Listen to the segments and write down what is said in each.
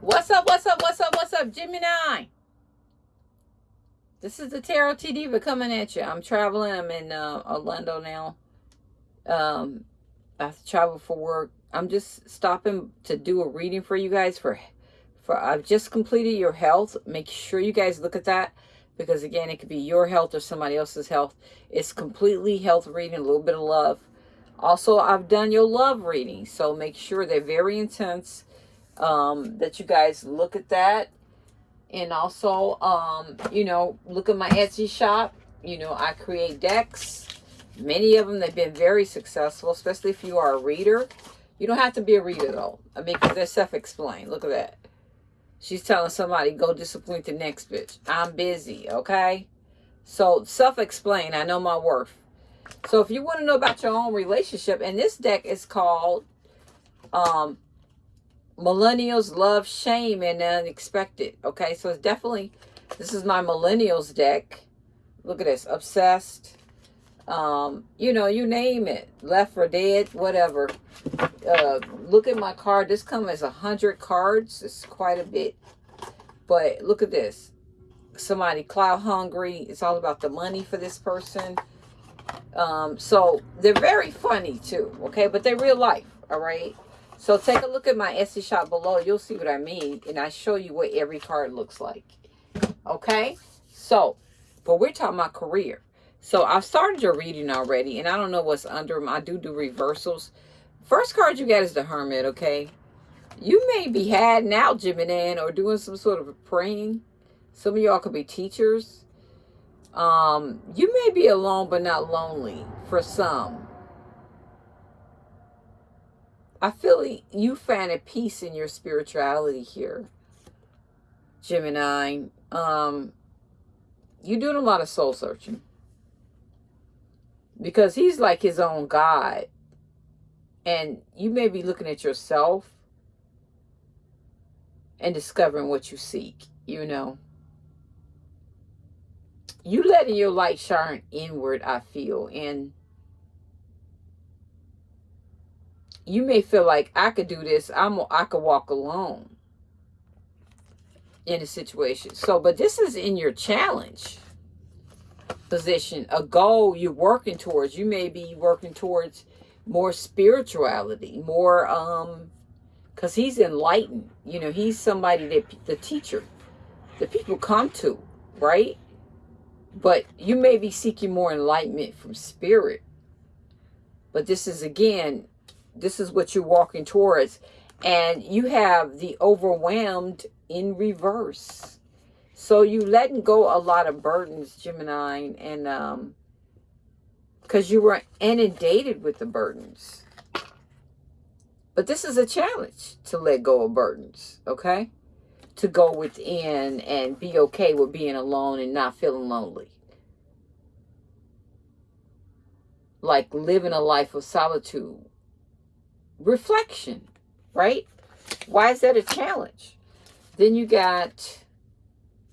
What's up? What's up? What's up? What's up, Gemini? This is the Tarot T Diva coming at you. I'm traveling. I'm in uh, Orlando now. Um, I travel for work. I'm just stopping to do a reading for you guys for for I've just completed your health. Make sure you guys look at that because again, it could be your health or somebody else's health. It's completely health reading, a little bit of love. Also, I've done your love reading, so make sure they're very intense. Um, that you guys look at that, and also, um, you know, look at my Etsy shop. You know, I create decks. Many of them they've been very successful, especially if you are a reader. You don't have to be a reader though. I mean, because they're self-explained. Look at that. She's telling somebody, go disappoint the next bitch. I'm busy, okay? So, self-explain. I know my worth. So, if you want to know about your own relationship, and this deck is called um, Millennials Love, Shame, and Unexpected. Okay, so it's definitely, this is my Millennials deck. Look at this. Obsessed. Um, you know, you name it. Left for dead, whatever uh, look at my card. This comes as a hundred cards. It's quite a bit. But look at this. Somebody cloud hungry. It's all about the money for this person. Um, so they're very funny too. Okay, but they're real life. All right. So take a look at my Etsy shop below. You'll see what I mean. And I show you what every card looks like. Okay. So, but we're talking about career. So I've started your reading already. And I don't know what's under them. I do do reversals. First card you got is the Hermit, okay? You may be hiding out, Gemini, or doing some sort of praying. Some of y'all could be teachers. Um, you may be alone but not lonely for some. I feel you find a peace in your spirituality here, Gemini. Um, you're doing a lot of soul searching. Because he's like his own God and you may be looking at yourself and discovering what you seek, you know. You letting your light shine inward, I feel. And you may feel like I could do this. I'm I could walk alone in a situation. So, but this is in your challenge position, a goal you're working towards. You may be working towards more spirituality, more, um, because he's enlightened. You know, he's somebody that the teacher, the people come to, right? But you may be seeking more enlightenment from spirit. But this is, again, this is what you're walking towards. And you have the overwhelmed in reverse. So you letting go a lot of burdens, Gemini, and um, because you were inundated with the burdens. But this is a challenge to let go of burdens, okay? To go within and be okay with being alone and not feeling lonely. Like living a life of solitude. Reflection, right? Why is that a challenge? Then you got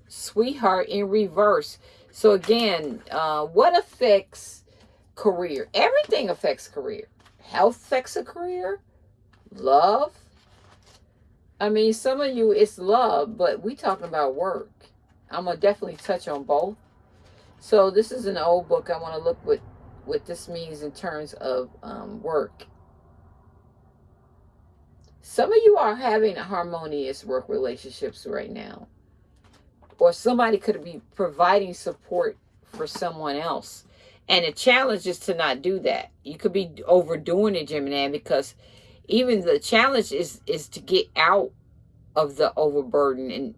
sweetheart in reverse. So again, uh, what affects career. Everything affects career. Health affects a career. Love. I mean, some of you, it's love, but we talking about work. I'm going to definitely touch on both. So this is an old book. I want to look what, what this means in terms of um, work. Some of you are having harmonious work relationships right now. Or somebody could be providing support for someone else and the challenge is to not do that. You could be overdoing it, Gemini, because even the challenge is is to get out of the overburden. And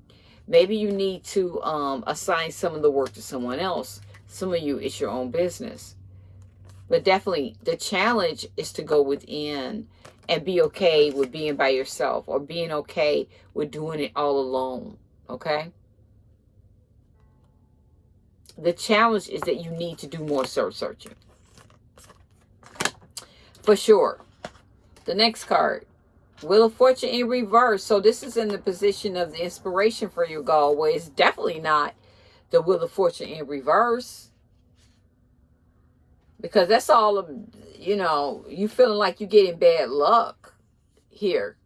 maybe you need to um, assign some of the work to someone else. Some of you, it's your own business. But definitely, the challenge is to go within and be okay with being by yourself or being okay with doing it all alone. Okay? the challenge is that you need to do more search searching. For sure. The next card. Wheel of Fortune in reverse. So this is in the position of the inspiration for your goal, where it's definitely not the Wheel of Fortune in reverse. Because that's all of, you know, you feeling like you're getting bad luck here.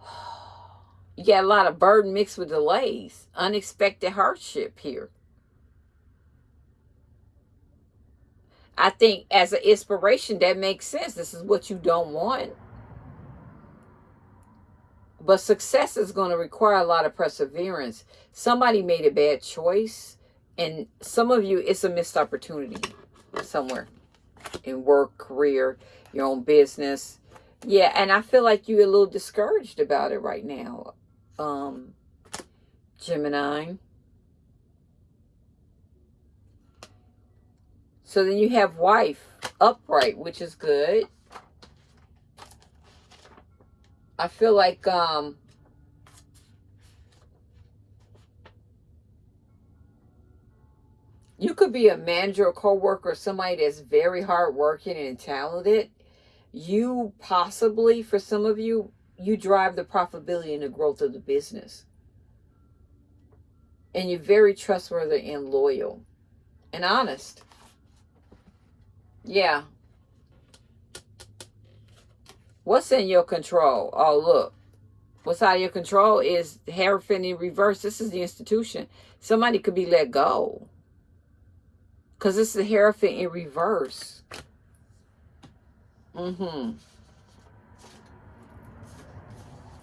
You got a lot of burden mixed with delays, unexpected hardship here. I think as an inspiration, that makes sense. This is what you don't want. But success is going to require a lot of perseverance. Somebody made a bad choice, and some of you, it's a missed opportunity somewhere in work, career, your own business. Yeah, and I feel like you're a little discouraged about it right now, um, Gemini. So then you have wife upright, which is good. I feel like um you could be a manager or co-worker, somebody that's very hardworking and talented. You possibly, for some of you, you drive the profitability and the growth of the business. And you're very trustworthy and loyal and honest. Yeah. What's in your control? Oh, look. What's out of your control is Hierophant in reverse. This is the institution. Somebody could be let go. Because this is the Hierophant in reverse. Mm-hmm.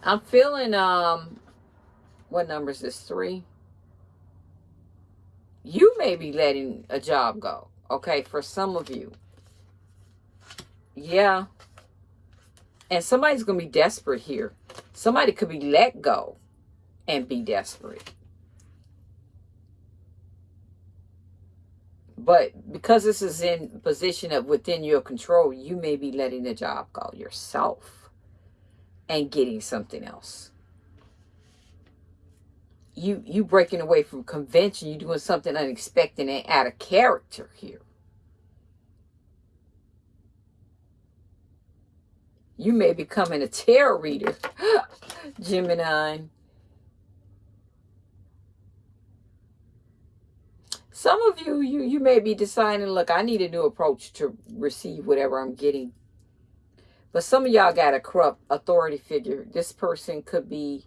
I'm feeling, um, what number is this? Three? You may be letting a job go, okay, for some of you. Yeah. And somebody's going to be desperate here. Somebody could be let go and be desperate. But because this is in position of within your control, you may be letting the job go yourself and getting something else. You you breaking away from convention, You're doing something unexpected and out of character here. You may be becoming a tarot reader, Gemini. Some of you, you, you may be deciding, look, I need a new approach to receive whatever I'm getting. But some of y'all got a corrupt authority figure. This person could be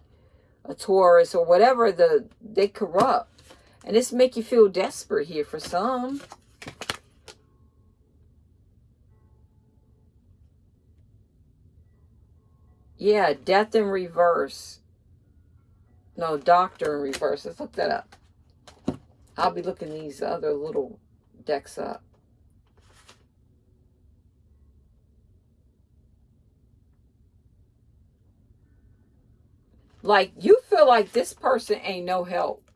a Taurus or whatever the they corrupt. And this make you feel desperate here for some. Yeah, death in reverse. No, doctor in reverse. Let's look that up. I'll be looking these other little decks up. Like, you feel like this person ain't no help.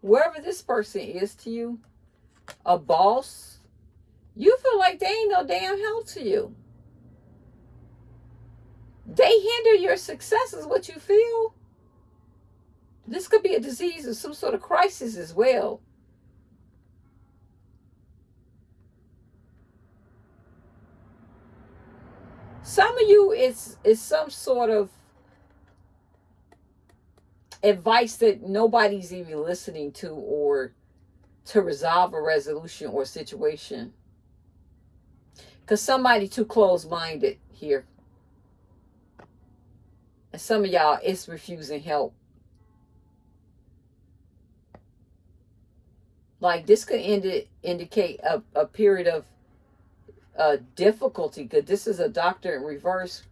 Wherever this person is to you, a boss, you feel like they ain't no damn help to you. They hinder your success is what you feel. This could be a disease or some sort of crisis as well. Some of you it's, is some sort of advice that nobody's even listening to or to resolve a resolution or situation. Because somebody too close-minded here. And some of y'all it's refusing help. Like this could indi indicate a, a period of uh, difficulty because this is a doctor in reverse.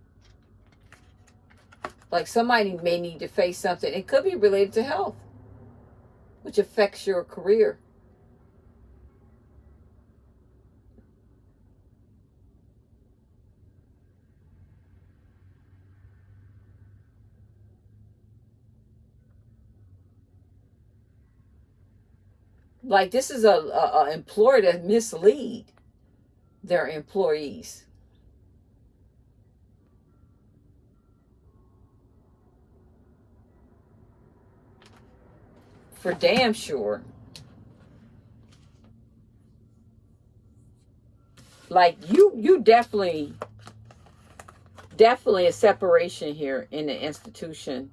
Like somebody may need to face something. It could be related to health, which affects your career. Like this is a, a, a employer that mislead their employees. For damn sure. Like you you definitely definitely a separation here in the institution.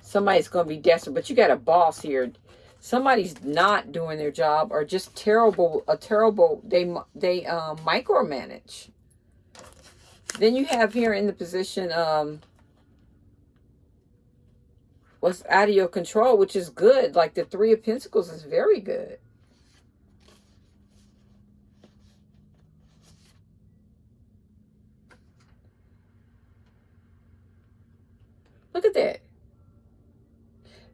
Somebody's going to be desperate, but you got a boss here somebody's not doing their job or just terrible, a terrible, they, they um, micromanage. Then you have here in the position, um, what's out of your control, which is good. Like the Three of Pentacles is very good. Look at that.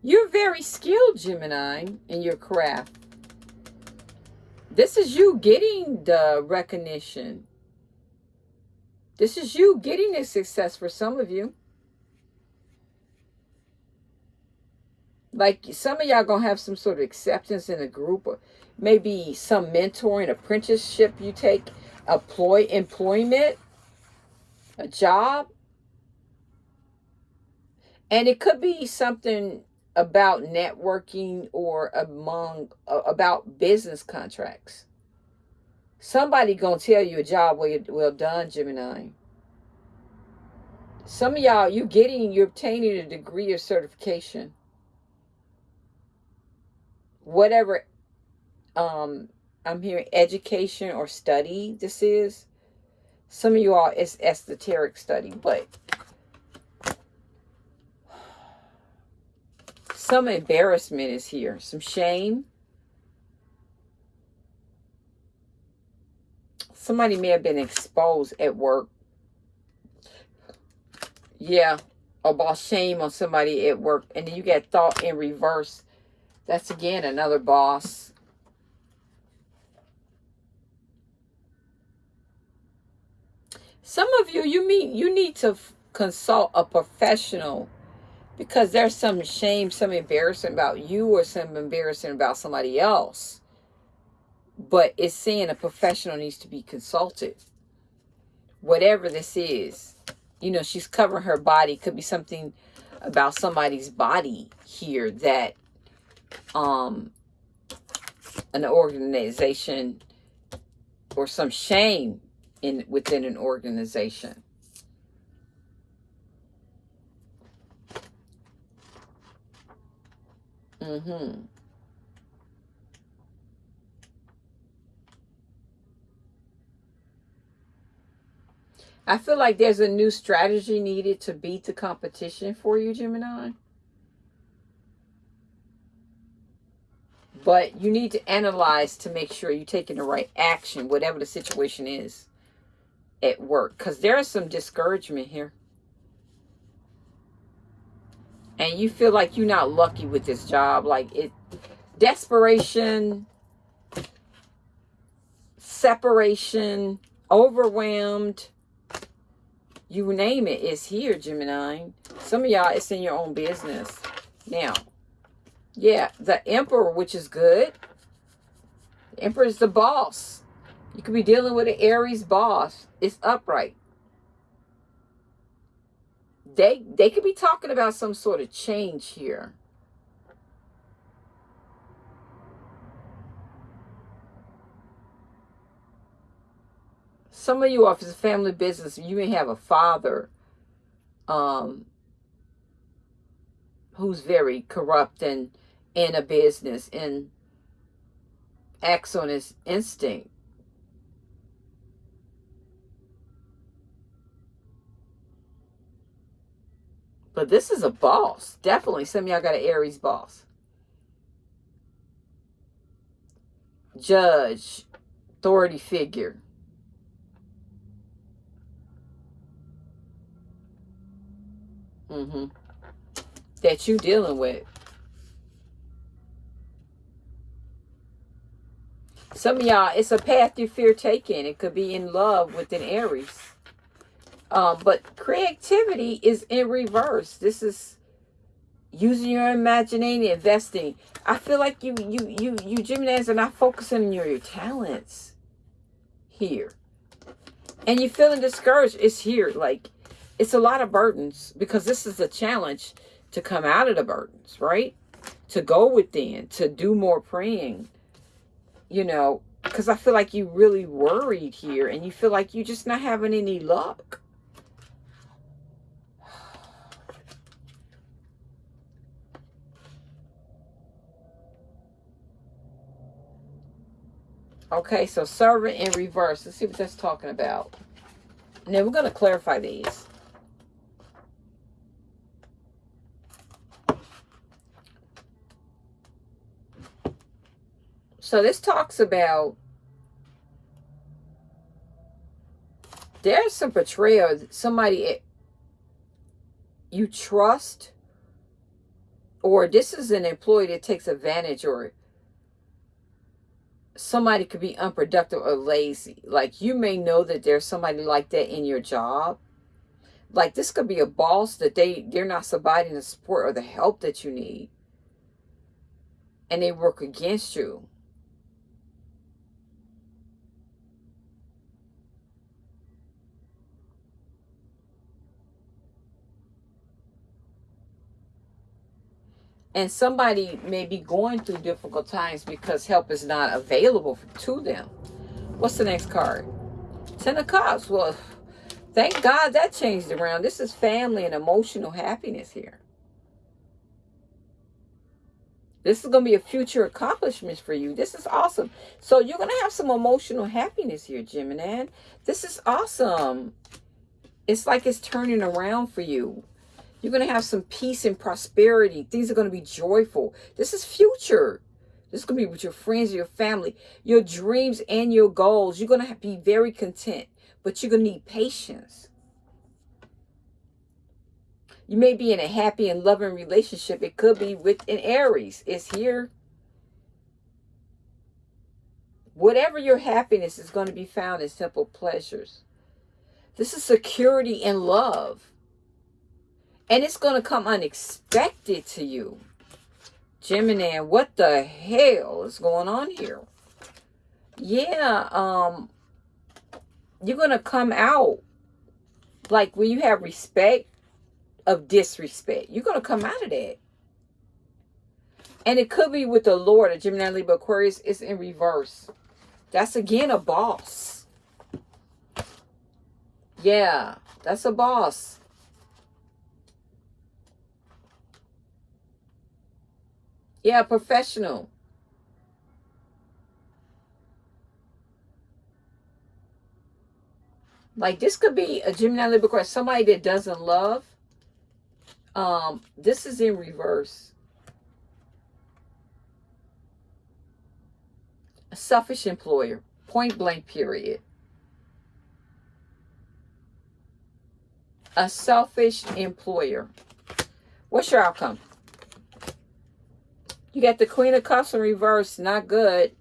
You're very skilled, Gemini, in your craft. This is you getting the recognition. This is you getting the success for some of you. Like some of y'all gonna have some sort of acceptance in a group or maybe some mentoring, apprenticeship you take, employ employment, a job. And it could be something about networking or among uh, about business contracts. Somebody gonna tell you a job well, well done, Gemini. Some of y'all, you getting, you're obtaining a degree or certification. Whatever um I'm hearing education or study this is. Some of you all it's esoteric study, but some embarrassment is here, some shame. Somebody may have been exposed at work. Yeah, about shame on somebody at work. And then you get thought in reverse. That's again another boss. Some of you, you mean you need to consult a professional because there's some shame, some embarrassment about you or some embarrassment about somebody else. But it's saying a professional needs to be consulted. Whatever this is, you know, she's covering her body. Could be something about somebody's body here that um an organization or some shame in within an organization Mm-hmm. I feel like there's a new strategy needed to beat the competition for you, Gemini. But you need to analyze to make sure you're taking the right action, whatever the situation is at work. Because there is some discouragement here and you feel like you're not lucky with this job like it desperation separation overwhelmed you name it, it is here gemini. Some of y'all it's in your own business. Now yeah the emperor which is good. The emperor is the boss. You could be dealing with an aries boss. It's upright they they could be talking about some sort of change here. Some of you, if it's a family business, you may have a father um, who's very corrupt and in a business and acts on his instinct. But this is a boss. Definitely some of y'all got an Aries boss. Judge, authority figure. Mm-hmm. That you dealing with. Some of y'all, it's a path you fear taking. It could be in love with an Aries. Um, but creativity is in reverse. This is using your imagination, investing. I feel like you, you, you, you Geminis are not focusing on your, your talents here. And you're feeling discouraged. It's here. Like, it's a lot of burdens because this is a challenge to come out of the burdens, right? To go within, to do more praying, you know, because I feel like you really worried here and you feel like you're just not having any luck. Okay, so servant in reverse. Let's see what that's talking about. Now we're going to clarify these. So this talks about there's some betrayal. Somebody eh, you trust or this is an employee that takes advantage or somebody could be unproductive or lazy. Like you may know that there's somebody like that in your job. Like this could be a boss that they they're not providing the support or the help that you need. And they work against you. And somebody may be going through difficult times because help is not available to them. What's the next card? Ten of Cups. Well, thank God that changed around. This is family and emotional happiness here. This is going to be a future accomplishment for you. This is awesome. So you're going to have some emotional happiness here, Gemini. This is awesome. It's like it's turning around for you. You're going to have some peace and prosperity. Things are going to be joyful. This is future. This is going to be with your friends, your family, your dreams and your goals. You're going to be very content, but you're going to need patience. You may be in a happy and loving relationship. It could be with an Aries. It's here. Whatever your happiness is going to be found in simple pleasures. This is security and love. And it's going to come unexpected to you. Gemini, what the hell is going on here? Yeah, um, you're going to come out like when you have respect of disrespect. You're going to come out of that. And it could be with the Lord, a Gemini, Libra, Aquarius is in reverse. That's again a boss. Yeah, that's a boss. Yeah, professional. Like this could be a Gemini Libra somebody that doesn't love. Um, this is in reverse. A selfish employer. Point blank period. A selfish employer. What's your outcome? You got the Queen of Cups in reverse. Not good.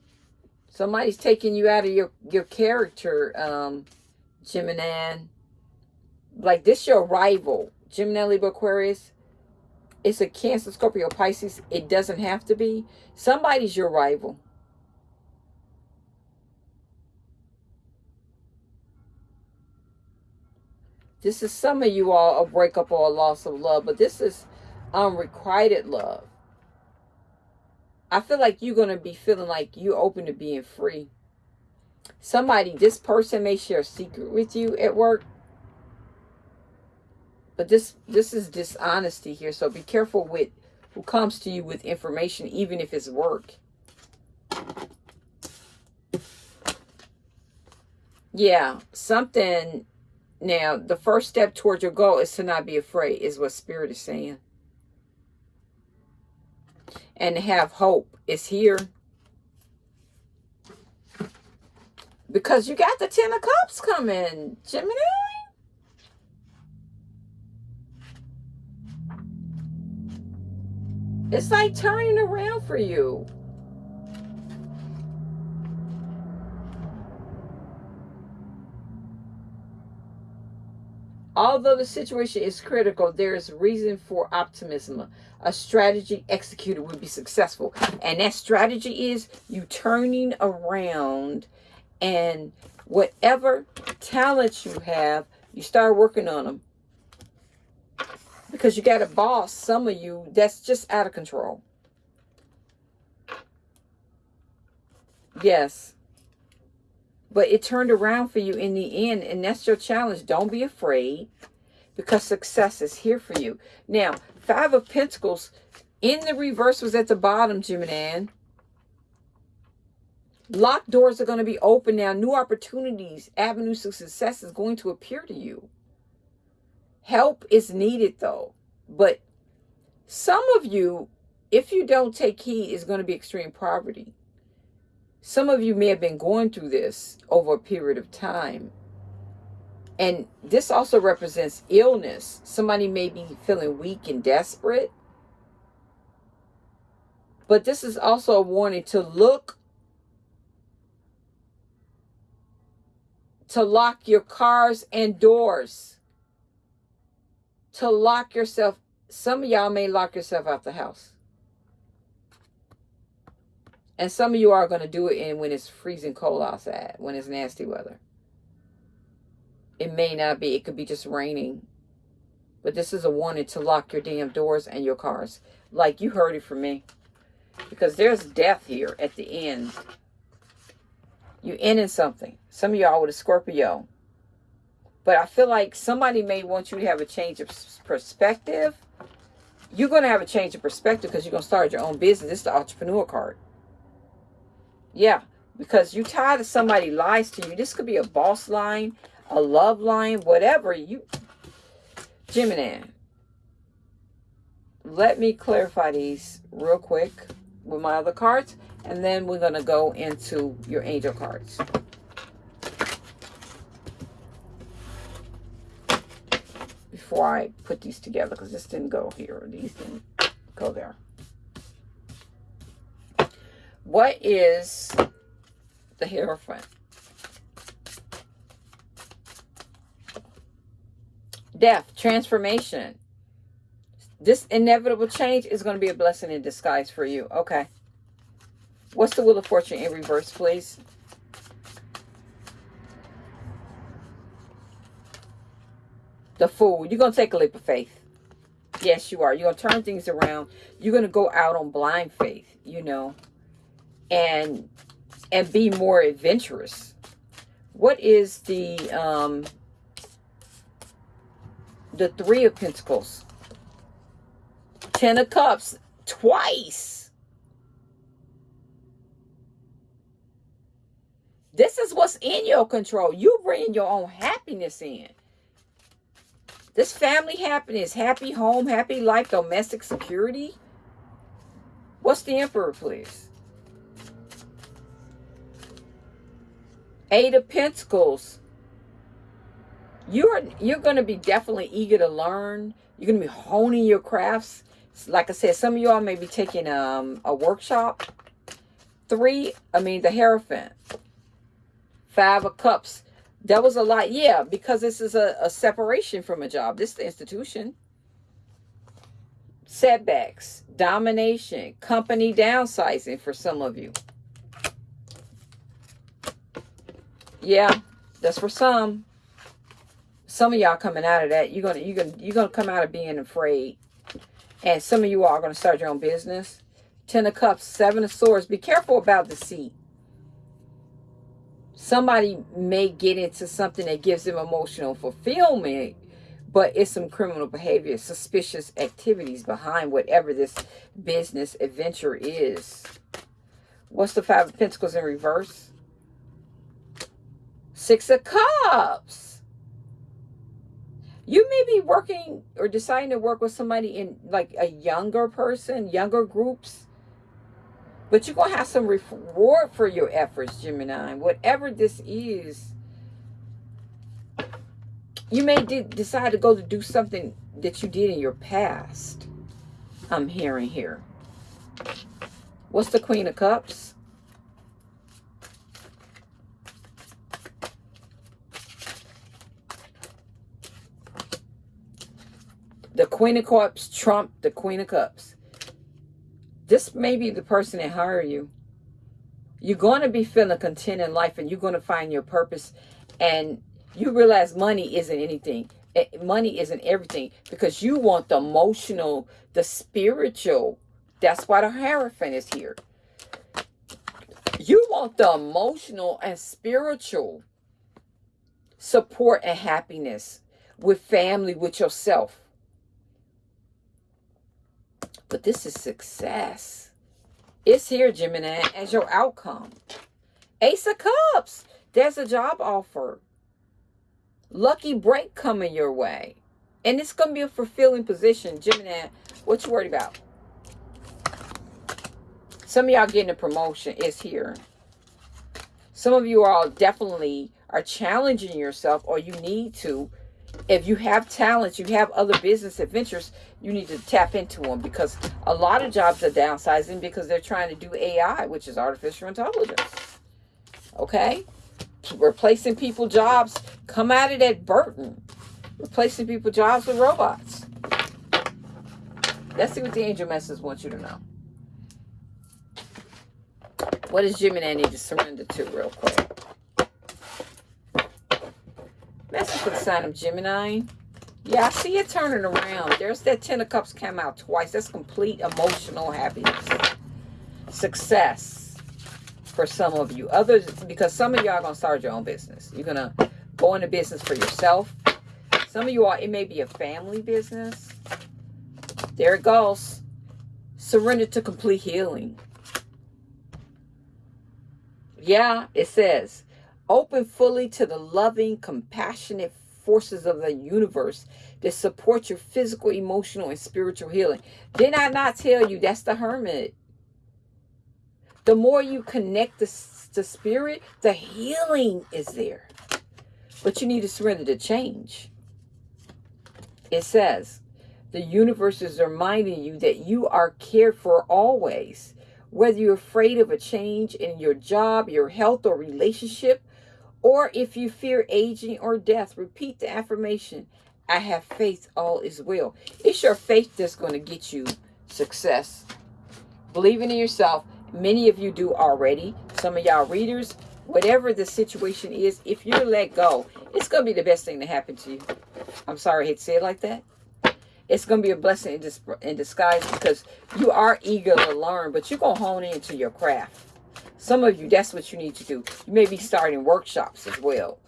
Somebody's taking you out of your, your character, um, Gemini. Like, this your rival. Gemini, Libra, Aquarius. It's a Cancer, Scorpio, Pisces. It doesn't have to be. Somebody's your rival. This is some of you all a breakup or a loss of love, but this is unrequited love. I feel like you're going to be feeling like you're open to being free. Somebody, this person may share a secret with you at work. But this this is dishonesty here. So be careful with who comes to you with information, even if it's work. Yeah, something. Now, the first step towards your goal is to not be afraid, is what Spirit is saying and have hope is here. Because you got the Ten of Cups coming, Gemini. It's like turning around for you. Although the situation is critical, there is reason for optimism. A strategy executed would be successful. And that strategy is you turning around and whatever talents you have, you start working on them. Because you got a boss, some of you, that's just out of control. Yes. But it turned around for you in the end, and that's your challenge. Don't be afraid because success is here for you. Now, Five of Pentacles in the reverse was at the bottom, Gemini. Locked doors are going to be open now. New opportunities, avenues of success is going to appear to you. Help is needed, though. But some of you, if you don't take heed, is going to be extreme poverty. Some of you may have been going through this over a period of time. And this also represents illness. Somebody may be feeling weak and desperate. But this is also a warning to look, to lock your cars and doors, to lock yourself. Some of y'all may lock yourself out the house. And some of you are going to do it in when it's freezing cold outside, when it's nasty weather. It may not be. It could be just raining. But this is a warning to lock your damn doors and your cars. Like you heard it from me. Because there's death here at the end. You're ending something. Some of y'all with a Scorpio. But I feel like somebody may want you to have a change of perspective. You're going to have a change of perspective because you're going to start your own business. This is the entrepreneur card. Yeah, because you tired of somebody lies to you. This could be a boss line, a love line, whatever. You, Gemini. Let me clarify these real quick with my other cards. And then we're going to go into your angel cards. Before I put these together, because this didn't go here. These didn't go there. What is the Hierophant? Death, transformation. This inevitable change is going to be a blessing in disguise for you. Okay. What's the Wheel of Fortune in reverse, please? The Fool. You're going to take a leap of faith. Yes, you are. You're going to turn things around. You're going to go out on blind faith, you know and and be more adventurous. What is the um the three of pentacles? Ten of cups twice. This is what's in your control. You bring your own happiness in. This family happiness, happy home, happy life, domestic security. What's the emperor, please? Eight of Pentacles. You're you're going to be definitely eager to learn. You're going to be honing your crafts. Like I said, some of y'all may be taking um, a workshop. Three, I mean, the Hierophant. Five of Cups. That was a lot. Yeah, because this is a, a separation from a job. This is the institution. Setbacks, domination, company downsizing for some of you. Yeah, that's for some. Some of y'all coming out of that, you're gonna you're gonna you're gonna come out of being afraid. And some of you are gonna start your own business. Ten of Cups, Seven of Swords. Be careful about the deceit. Somebody may get into something that gives them emotional fulfillment, but it's some criminal behavior, suspicious activities behind whatever this business adventure is. What's the Five of Pentacles in reverse? Six of Cups. You may be working or deciding to work with somebody in like a younger person, younger groups. But you're going to have some reward for your efforts, Gemini. Whatever this is, you may decide to go to do something that you did in your past. I'm hearing here. What's the Queen of Cups? The Queen of Cups trump the Queen of Cups. This may be the person that hired you. You're going to be feeling content in life and you're going to find your purpose. And you realize money isn't anything. Eh, money isn't everything because you want the emotional, the spiritual. That's why the Hierophant is here. You want the emotional and spiritual support and happiness with family, with yourself. But this is success. It's here, Gemini, as your outcome. Ace of Cups. There's a job offer. Lucky break coming your way. And it's going to be a fulfilling position. Gemini, what you worried about? Some of y'all getting a promotion is here. Some of you all definitely are challenging yourself or you need to. If you have talents, you have other business adventures, you need to tap into them because a lot of jobs are downsizing because they're trying to do AI, which is artificial intelligence. Okay? Replacing people jobs. Come at it at Burton. Replacing people jobs with robots. Let's see what the angel message wants you to know. What does Gemini need to surrender to real quick? For the sign of Gemini. Yeah, I see it turning around. There's that Ten of Cups come out twice. That's complete emotional happiness. Success for some of you. Others, because some of y'all are going to start your own business. You're going to go into business for yourself. Some of you are, it may be a family business. There it goes. Surrender to complete healing. Yeah, it says, open fully to the loving, compassionate forces of the universe that support your physical, emotional, and spiritual healing. Did I not tell you that's the hermit? The more you connect the, the spirit, the healing is there. But you need to surrender to change. It says, the universe is reminding you that you are cared for always. Whether you're afraid of a change in your job, your health, or relationship, or if you fear aging or death, repeat the affirmation I have faith, all is well. It's your faith that's going to get you success. Believing in yourself. Many of you do already. Some of y'all readers, whatever the situation is, if you let go, it's going to be the best thing to happen to you. I'm sorry I say it like that. It's going to be a blessing in, in disguise because you are eager to learn, but you're going to hone into your craft. Some of you, that's what you need to do. You may be starting workshops as well.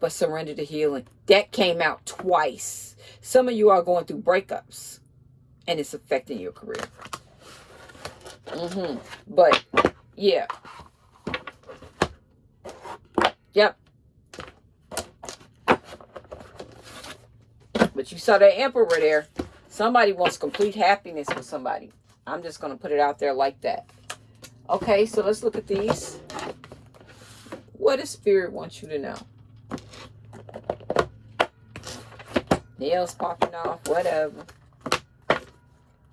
But surrender to healing. That came out twice. Some of you are going through breakups. And it's affecting your career. Mm-hmm. But, yeah. Yep. But you saw that emperor there. Somebody wants complete happiness with somebody. I'm just going to put it out there like that. Okay, so let's look at these. What does Spirit want you to know? Nails popping off, whatever.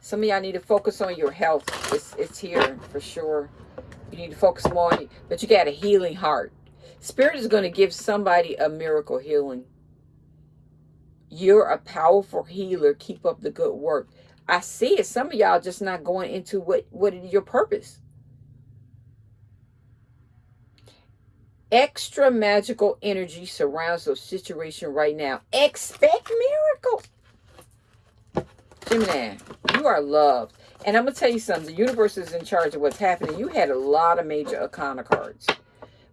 Some of y'all need to focus on your health. It's, it's here for sure. You need to focus more on it, but you got a healing heart. Spirit is going to give somebody a miracle healing. You're a powerful healer. Keep up the good work. I see it. Some of y'all just not going into what, what your purpose. Extra magical energy surrounds the situation right now. Expect miracles. Gemini, you are loved. And I'm going to tell you something. The universe is in charge of what's happening. You had a lot of major arcana cards.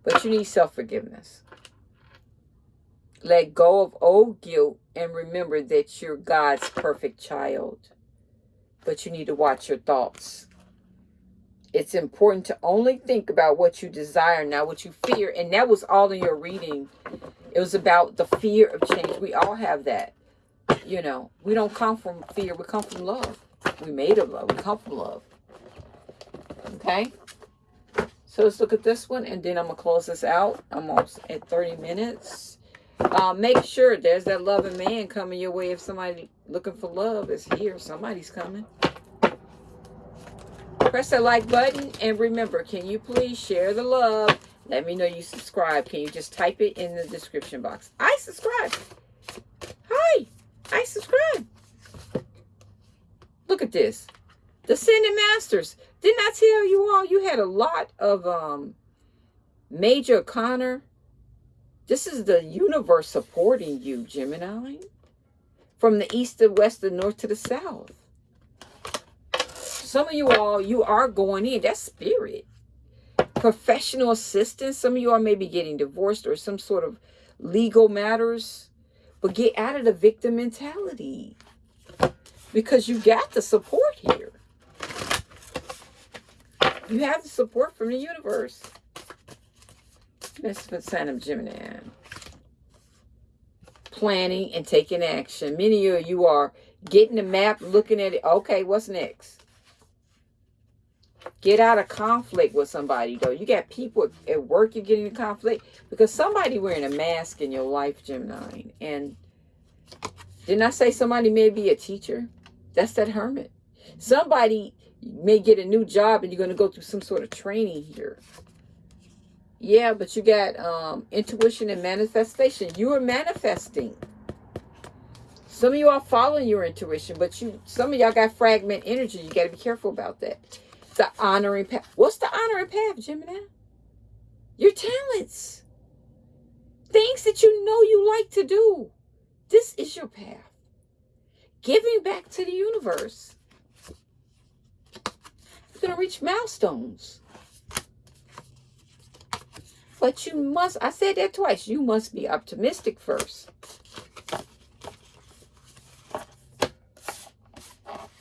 But you need self-forgiveness. Let go of old guilt and remember that you're God's perfect child. But you need to watch your thoughts. It's important to only think about what you desire, not what you fear. And that was all in your reading. It was about the fear of change. We all have that. You know, we don't come from fear. We come from love. We made of love. We come from love. Okay? So let's look at this one. And then I'm going to close this out. I'm almost at 30 minutes. Uh, make sure there's that loving man coming your way. If somebody looking for love is here, somebody's coming. Press that like button. And remember, can you please share the love? Let me know you subscribe. Can you just type it in the description box? I subscribe. Hi. I subscribe. Look at this. The Ascended Masters. Didn't I tell you all you had a lot of um, Major Arcana? This is the universe supporting you, Gemini. From the east to west, the north to the south some of you all, you are going in. That's spirit. Professional assistance. Some of you are maybe getting divorced or some sort of legal matters. But get out of the victim mentality. Because you got the support here. You have the support from the universe. That's the sign of Gemini. Planning and taking action. Many of you are getting the map, looking at it. Okay, what's next? Get out of conflict with somebody, though. You got people at work you're getting in conflict because somebody wearing a mask in your life, Gemini. And didn't I say somebody may be a teacher? That's that hermit. Somebody may get a new job and you're going to go through some sort of training here. Yeah, but you got um, intuition and manifestation. You are manifesting. Some of you are following your intuition, but you some of y'all got fragment energy. You got to be careful about that. The honoring path. What's the honoring path, Gemini? Your talents. Things that you know you like to do. This is your path. Giving back to the universe. You're going to reach milestones. But you must, I said that twice, you must be optimistic first.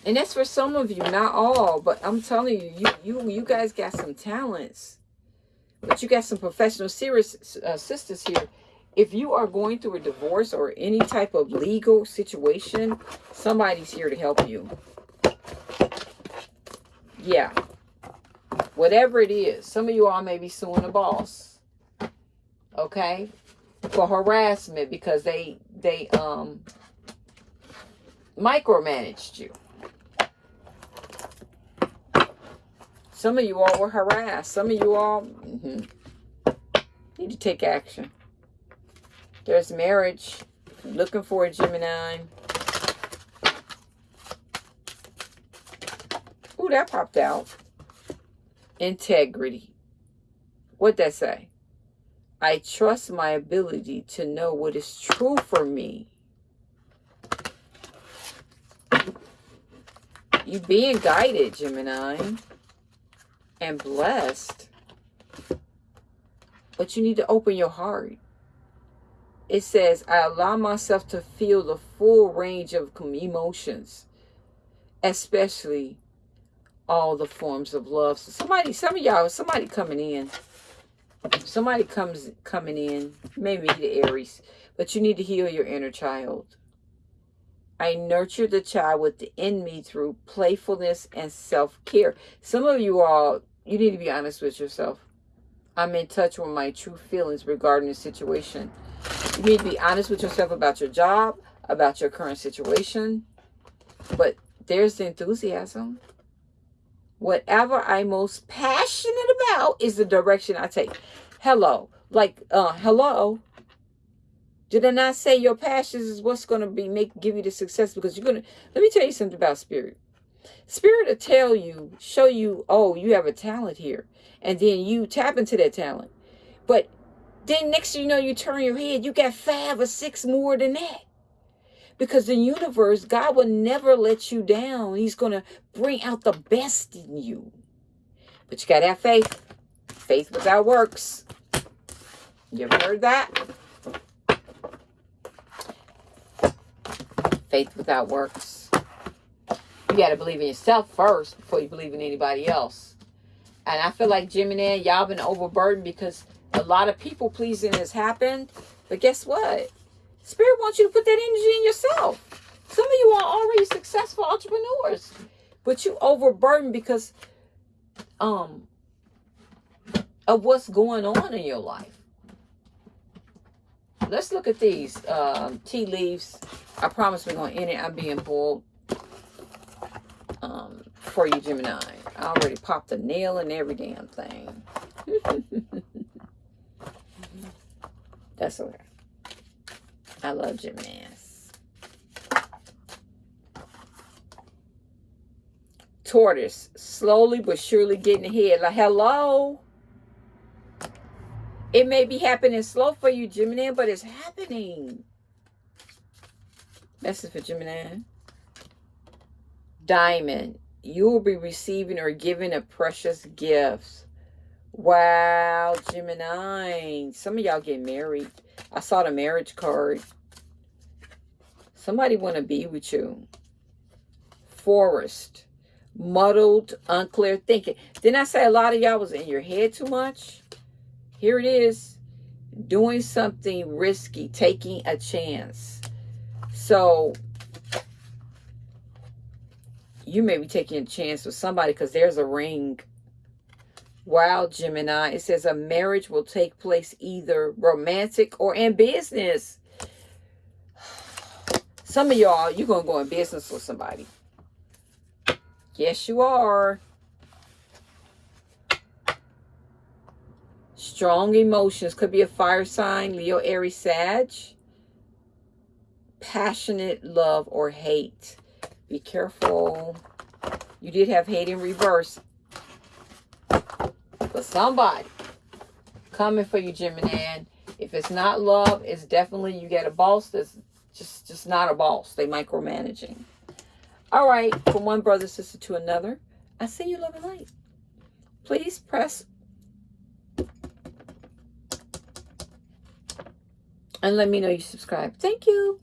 And that's for some of you, not all, but I'm telling you, you you, you guys got some talents. But you got some professional serious uh, sisters here. If you are going through a divorce or any type of legal situation, somebody's here to help you. Yeah. Whatever it is. Some of you all may be suing a boss okay, for harassment because they they um micromanaged you. Some of you all were harassed. Some of you all mm -hmm, need to take action. There's marriage. Looking for a Gemini. Ooh, that popped out. Integrity. What'd that say? I trust my ability to know what is true for me. You being guided, Gemini, and blessed. But you need to open your heart. It says, I allow myself to feel the full range of emotions, especially all the forms of love. So somebody, some of y'all, somebody coming in somebody comes coming in, maybe the Aries, but you need to heal your inner child. I nurture the child within me through playfulness and self-care. Some of you all, you need to be honest with yourself. I'm in touch with my true feelings regarding the situation. You need to be honest with yourself about your job, about your current situation. But there's the enthusiasm. Whatever I'm most passionate about is the direction I take. Hello. Like, uh, hello. Did I not say your passions is what's going to be make give you the success? Because you're going to, let me tell you something about spirit. Spirit will tell you, show you, oh, you have a talent here. And then you tap into that talent. But then next you know, you turn your head, you got five or six more than that. Because the universe, God will never let you down. He's going to bring out the best in you. But you got to have faith. Faith without works. You ever heard that? Faith without works. You got to believe in yourself first before you believe in anybody else. And I feel like Gemini, y'all been overburdened because a lot of people pleasing has happened. But guess what? Spirit wants you to put that energy in yourself. Some of you are already successful entrepreneurs, but you overburdened because um of what's going on in your life. Let's look at these um, tea leaves. I promise we're going to end it. I'm being bold for you, Gemini. I already popped a nail in every damn thing. That's okay. I love Geminis. Tortoise, slowly but surely getting ahead. Like, hello? It may be happening slow for you, Gemini, but it's happening. Message for Gemini. Diamond, you will be receiving or giving a precious gifts. Wow, Gemini. Some of y'all get married. I saw the marriage card. Somebody want to be with you. Forest. Muddled, unclear thinking. Didn't I say a lot of y'all was in your head too much? Here it is. Doing something risky. Taking a chance. So, you may be taking a chance with somebody because there's a ring Wow, Gemini. It says a marriage will take place either romantic or in business. Some of y'all, you're going to go in business with somebody. Yes, you are. Strong emotions. Could be a fire sign, Leo, Aries, Sag. Passionate love or hate. Be careful. You did have hate in reverse. But somebody coming for you, Gemini. If it's not love, it's definitely you get a boss that's just just not a boss. They micromanaging. All right, from one brother sister to another. I see you love and light. Please press and let me know you subscribe. Thank you.